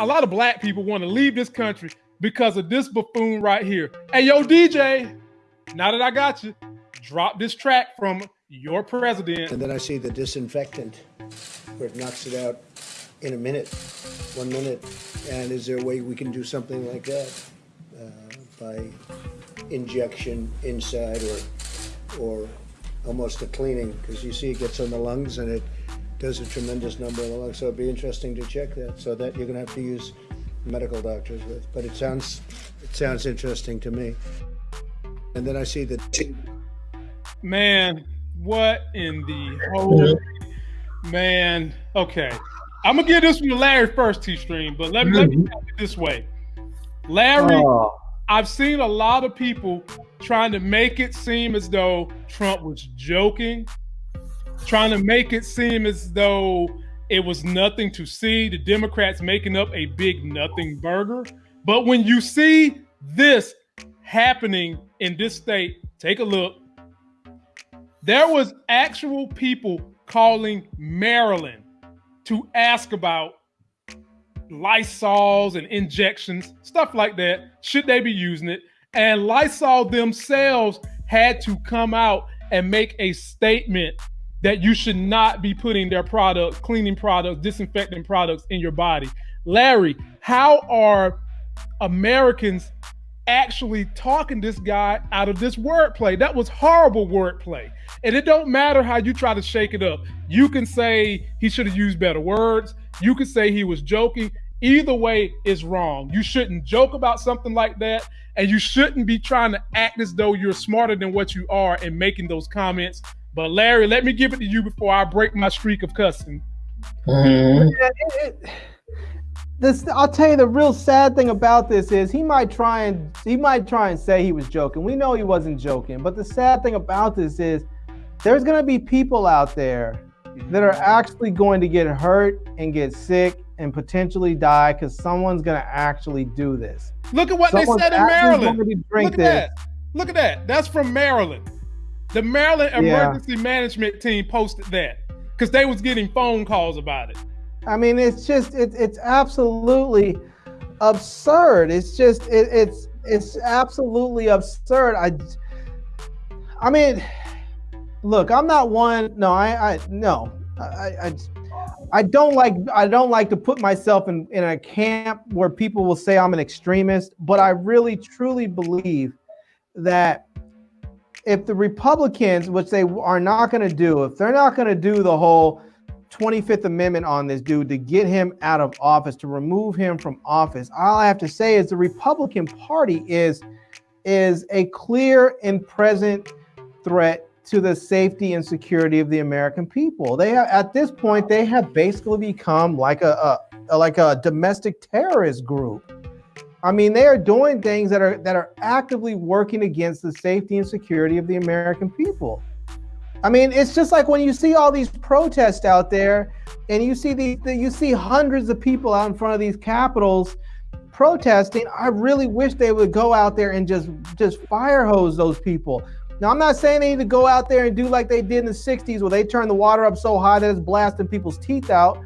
a lot of black people want to leave this country because of this buffoon right here. Hey, yo, DJ, now that I got you, drop this track from your president. And then I see the disinfectant where it knocks it out in a minute, one minute. And is there a way we can do something like that uh, by injection inside or or almost a cleaning? Because you see it gets on the lungs and it does a tremendous number in the lungs. So it'd be interesting to check that. So that you're going to have to use medical doctors with. But it sounds it sounds interesting to me. And then I see the man. What in the whole man? Okay, I'm gonna give this one to Larry first, T Stream, but let me let me mm-hmm. put it this way, Larry. Oh. I've seen a lot of people trying to make it seem as though Trump was joking, trying to make it seem as though it was nothing to see. The Democrats making up a big nothing burger. But when you see this happening in this state, take a look. There was actual people calling Maryland to ask about Lysols and injections, stuff like that. Should they be using it? And Lysol themselves had to come out and make a statement that you should not be putting their products, cleaning products, disinfecting products in your body. Larry, how are Americans actually talking this guy out of this wordplay. That was horrible wordplay. And it don't matter how you try to shake it up. You can say he should have used better words. You can say he was joking. Either way is wrong. You shouldn't joke about something like that. And you shouldn't be trying to act as though you're smarter than what you are and making those comments. But Larry, let me give it to you before I break my streak of cussing. Mm-hmm. Yeah, it, it, this I'll tell you the real sad thing about this is he might try and he might try and say he was joking. We know he wasn't joking, but the sad thing about this is there's going to be people out there that are actually going to get hurt and get sick and potentially die because someone's going to actually do this. Look at what someone's they said in Maryland. Look at this. that. Look at that. That's from Maryland. The Maryland Emergency yeah. Management Team posted that because they was getting phone calls about it. I mean, it's just it, it's absolutely absurd. It's just it, it's it's absolutely absurd. I I mean, look, I'm not one. No, I I no, I I. I don't like I don't like to put myself in, in a camp where people will say I'm an extremist, but I really truly believe that if the Republicans, which they are not going to do, if they're not going to do the whole 25th Amendment on this dude to get him out of office, to remove him from office. All I have to say is the Republican Party is is a clear and present threat to the safety and security of the American people. They are, at this point they have basically become like a, a like a domestic terrorist group. I mean, they are doing things that are that are actively working against the safety and security of the American people. I mean, it's just like when you see all these protests out there, and you see the, the you see hundreds of people out in front of these capitals protesting. I really wish they would go out there and just just fire hose those people. Now, I'm not saying they need to go out there and do like they did in the '60s, where they turned the water up so high that it's blasting people's teeth out.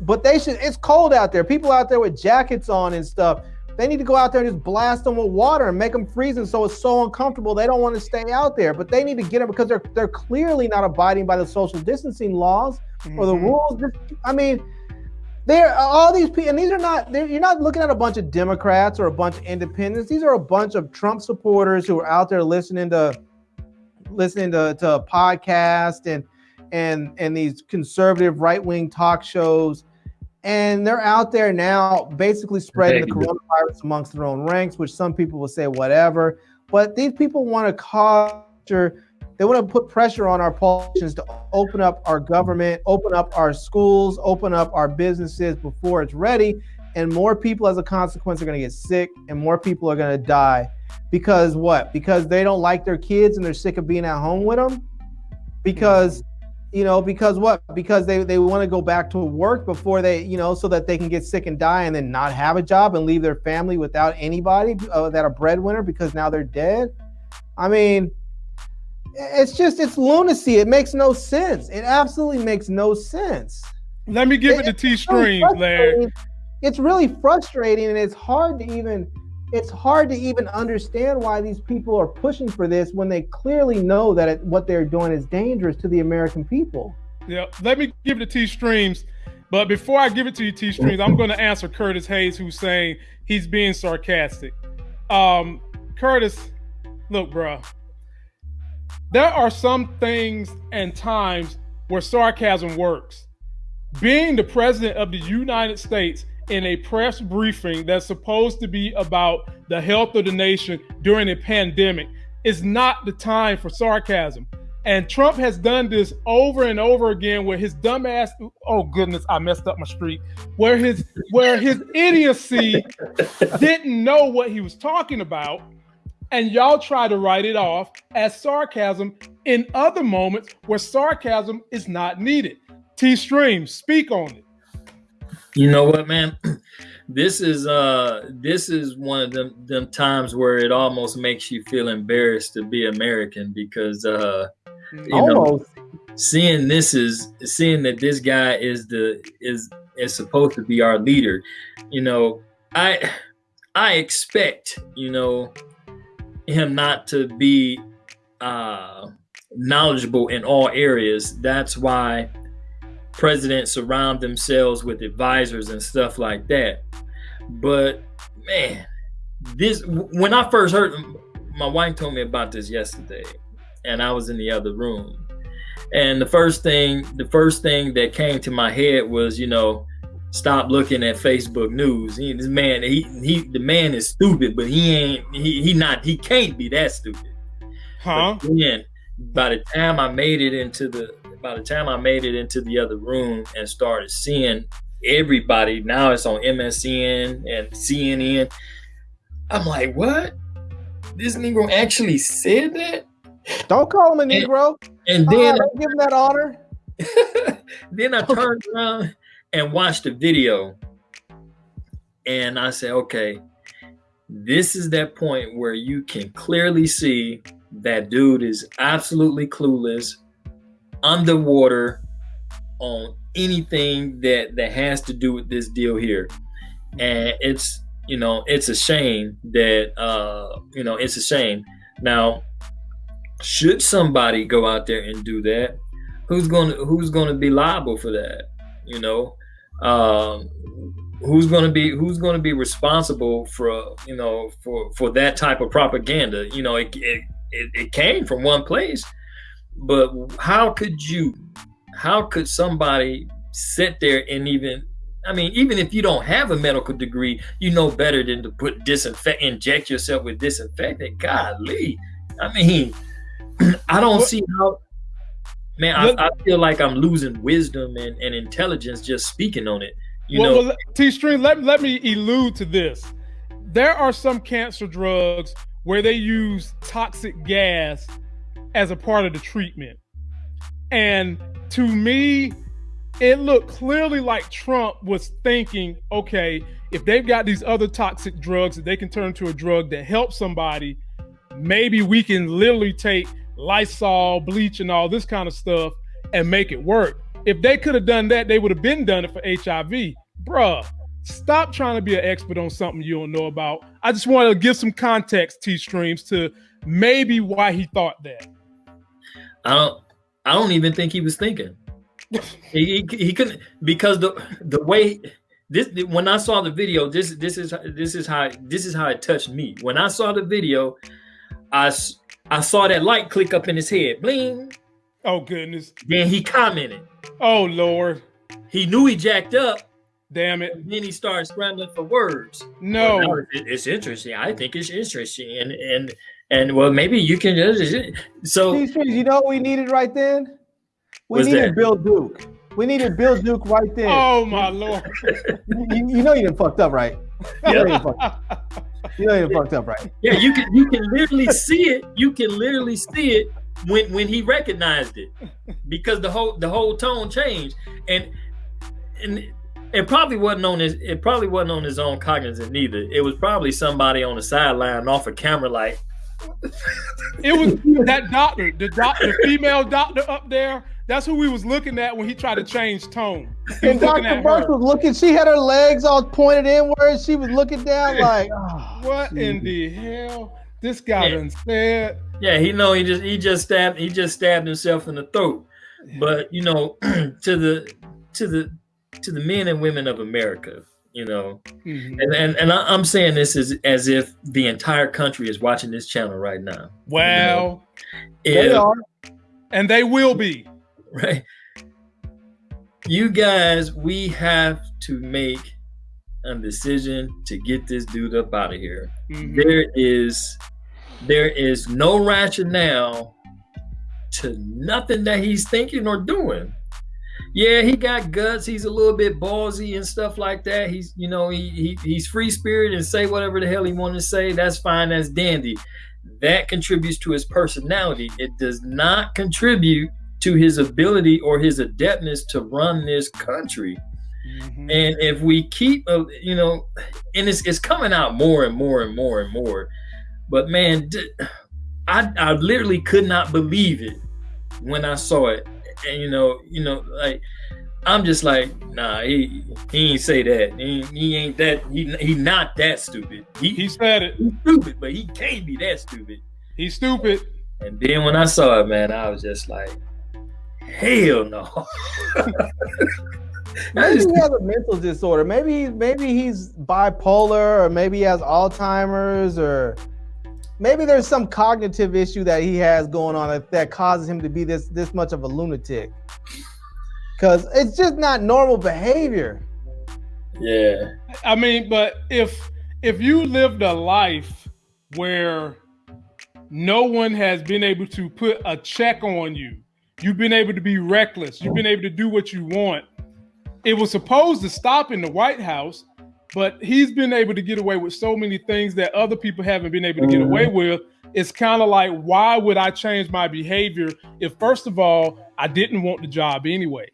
But they should. It's cold out there. People out there with jackets on and stuff. They need to go out there and just blast them with water and make them freezing so it's so uncomfortable they don't want to stay out there. But they need to get them because they're they're clearly not abiding by the social distancing laws mm-hmm. or the mm-hmm. rules. I mean, they're all these people, and these are not. You're not looking at a bunch of Democrats or a bunch of independents. These are a bunch of Trump supporters who are out there listening to listening to, to a podcast and and and these conservative right wing talk shows and they're out there now basically spreading the coronavirus amongst their own ranks, which some people will say whatever. But these people want to cause they want to put pressure on our politicians to open up our government, open up our schools, open up our businesses before it's ready. And more people, as a consequence, are going to get sick and more people are going to die. Because what? Because they don't like their kids and they're sick of being at home with them? Because you know because what? Because they, they want to go back to work before they you know so that they can get sick and die and then not have a job and leave their family without anybody uh, that a breadwinner because now they're dead? I mean it's just it's lunacy. It makes no sense. It absolutely makes no sense. Let me give it, it to t stream larry. it's really frustrating and it's hard to even it's hard to even understand why these people are pushing for this when they clearly know that it, what they're doing is dangerous to the American people. Yeah, let me give it to T Streams. But before I give it to you, T Streams, I'm going to answer Curtis Hayes, who's saying he's being sarcastic. Um, Curtis, look, bro, there are some things and times where sarcasm works. Being the president of the United States in a press briefing that's supposed to be about the health of the nation during a pandemic is not the time for sarcasm. And Trump has done this over and over again where his dumbass oh goodness, I messed up my street, where his where his idiocy didn't know what he was talking about. And y'all try to write it off as sarcasm in other moments where sarcasm is not needed. T Stream, speak on it. You know what, man? This is uh this is one of them them times where it almost makes you feel embarrassed to be American because uh you almost. know seeing this is seeing that this guy is the is is supposed to be our leader. You know, I I expect, you know, him not to be uh knowledgeable in all areas. That's why presidents surround themselves with advisors and stuff like that. But man, this when I first heard my wife told me about this yesterday, and I was in the other room. And the first thing, the first thing that came to my head was, you know, stop looking at Facebook news. He, this man, he, he, the man is stupid, but he ain't, he, he not, he can't be that stupid. Huh? But then, by the time I made it into the by the time I made it into the other room and started seeing everybody, now it's on MSN and CNN. I'm like, what? This Negro actually said that? Don't call him a Negro. And, and then uh, give him that honor. then I turned around and watched the video. And I said, okay, this is that point where you can clearly see that dude is absolutely clueless underwater on anything that that has to do with this deal here. And it's you know it's a shame that uh you know it's a shame. Now should somebody go out there and do that who's to who's to be liable for that you know? Um who's to be who's to be responsible for you know for for that type of propaganda? You know it, it it, it came from one place but how could you, how could somebody sit there and even, I mean, even if you don't have a medical degree, you know better than to put disinfect, inject yourself with disinfectant. Golly. I mean, I don't see how, man, I, I, feel like I'm losing wisdom and, and intelligence just speaking on it. You well, know, well, T Stream, let, let me allude to this. There are some cancer drugs where they use toxic gas as a part of the treatment. And to me, it looked clearly like Trump was thinking, okay, if they've got these other toxic drugs that they can turn to a drug that helps somebody, maybe we can literally take Lysol, bleach, and all this kind of stuff and make it work. If they could have done that, they would have been done it for HIV. Bruh, stop trying to be an expert on something you don't know about. I just want to give some context, T Streams, to maybe why he thought that. I don't. I don't even think he was thinking. he, he, he couldn't because the the way this when I saw the video, this this is this is how this is how it touched me. When I saw the video, I I saw that light click up in his head, bling. Oh goodness! Then he commented. Oh lord! He knew he jacked up. Damn it! then he started scrambling for words. No, well, it's interesting. I think it's interesting, and and and well, maybe you can just so. you know what we needed right then? We needed that? Bill Duke. We needed Bill Duke right then. Oh my lord! you, you know you didn't fucked up, right? You know you fucked up. You know you fucked up, right? Yeah, you can you can literally see it. You can literally see it when when he recognized it, because the whole the whole tone changed, and and it probably wasn't on his it probably wasn't on his own cognizance neither. It was probably somebody on the sideline off a camera like it was that doctor, the doctor, the female doctor up there. That's who we was looking at when he tried to change tone. He and Dr. Birx was looking, she had her legs all pointed inward. She was looking down like, oh, what geez. in the hell? This guy yeah. done said. Yeah, he know he just he just stabbed he just stabbed himself in the throat. But you know, to the to the to the men and women of America, you know, mm-hmm. and and, and I, am saying this as as if the entire country is watching this channel right now. Well, you know? they are, and they will be. Right. You guys, we have to make a decision to get this dude up out of here. Mm-hmm. There is there is no rationale to nothing that he's thinking or doing. Yeah, he got guts. He's a little bit ballsy and stuff like that. He's, you know, he, he he's free spirit and say whatever the hell he want to say. That's fine. That's dandy. That contributes to his personality. It does not contribute to his ability or his adeptness to run this country. Mm-hmm. And if we keep, uh, you know, and it's, it's coming out more and more and more and more. But man, I, I literally could not believe it when I saw it. And you know, you know, like I'm just like, nah, he he ain't say that. He, he ain't that. He he not that stupid. He, he said it. He's stupid, but he can't be that stupid. He's stupid. And then when I saw it, man, I was just like, hell no. maybe he has a mental disorder. Maybe maybe he's bipolar, or maybe he has Alzheimer's, or maybe there's some cognitive issue that he has going on that, that causes him to be this this much of a lunatic. Cause it's just not normal behavior. Yeah. I mean, but if if you lived a life where no one has been able to put a check on you, you've been able to be reckless, you've been able to do what you want. It was supposed to stop in the White House, but he's been able to get away with so many things that other people haven't been able to get away mm-hmm. with. It's kind of like, why would I change my behavior if, first of all, I didn't want the job anyway?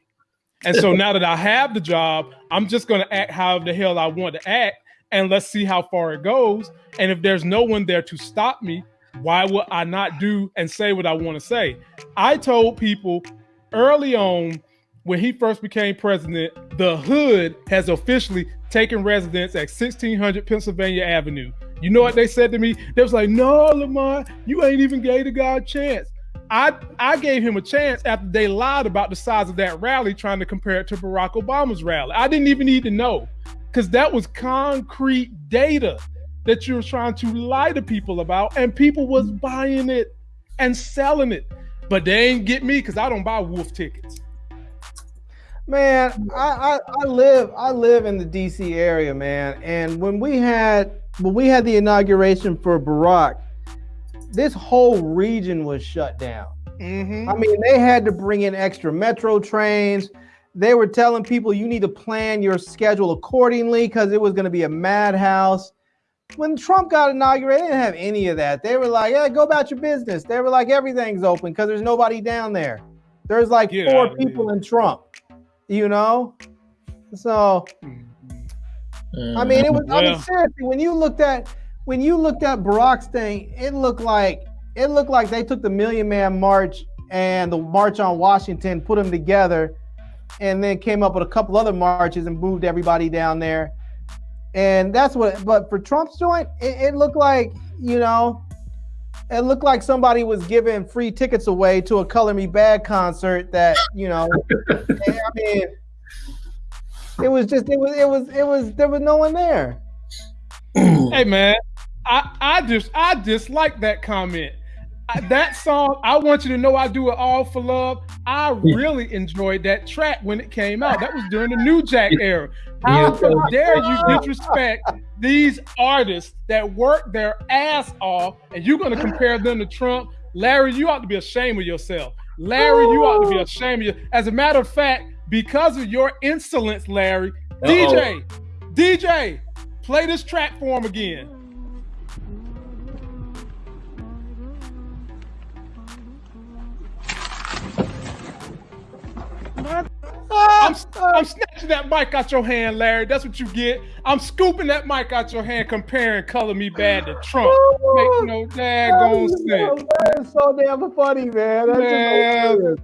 And so now that I have the job, I'm just going to act how the hell I want to act, and let's see how far it goes. And if there's no one there to stop me, why would I not do and say what I want to say? I told people early on when he first became president, the hood has officially taken residence at 1600 Pennsylvania Avenue. You know what they said to me? They was like, "No, Lamar, you ain't even gave the guy a chance." I I gave him a chance after they lied about the size of that rally, trying to compare it to Barack Obama's rally. I didn't even need to know because that was concrete data that you were trying to lie to people about, and people was buying it and selling it. But they ain't get me because I don't buy wolf tickets. Man, I, I, I live I live in the DC area, man. And when we had when we had the inauguration for Barack, this whole region was shut down. Mm-hmm. I mean, they had to bring in extra metro trains. They were telling people you need to plan your schedule accordingly because it was going to be a madhouse. When Trump got inaugurated, they didn't have any of that. They were like, "Yeah, go about your business." They were like, "Everything's open because there's nobody down there." There's like yeah, four people in Trump you know. So, I mean, it was. I mean, mm-hmm. seriously, when you looked at when you looked at Barack's thing, it looked like it looked like they took the Million Man March and the March on Washington, put them together, and then came up with a couple other marches and moved everybody down there. And that's what. But for Trump's joint, it, it looked like you know it looked like somebody was giving free tickets away to a Color Me Badd concert that, you know, I mean, it was just, it was, it was, it was, there was no one there. hey, man, I, I just, I dislike that comment. That song, I want you to know I do it all for love. I really enjoyed that track when it came out. That was during the New Jack era. How dare you disrespect these artists that work their ass off and you're going to compare them to Trump? Larry, you ought to be ashamed of yourself. Larry, you ought to be ashamed of you. As a matter of fact, because of your insolence, Larry, Uh-oh. DJ, DJ, play this track for him again. I'm, I'm snatching that mic out your hand, Larry. That's what you get. I'm scooping that mic out your hand, comparing Color Me Badd" to Trump. Make no daggone sense. That is so damn funny, man. That's Man.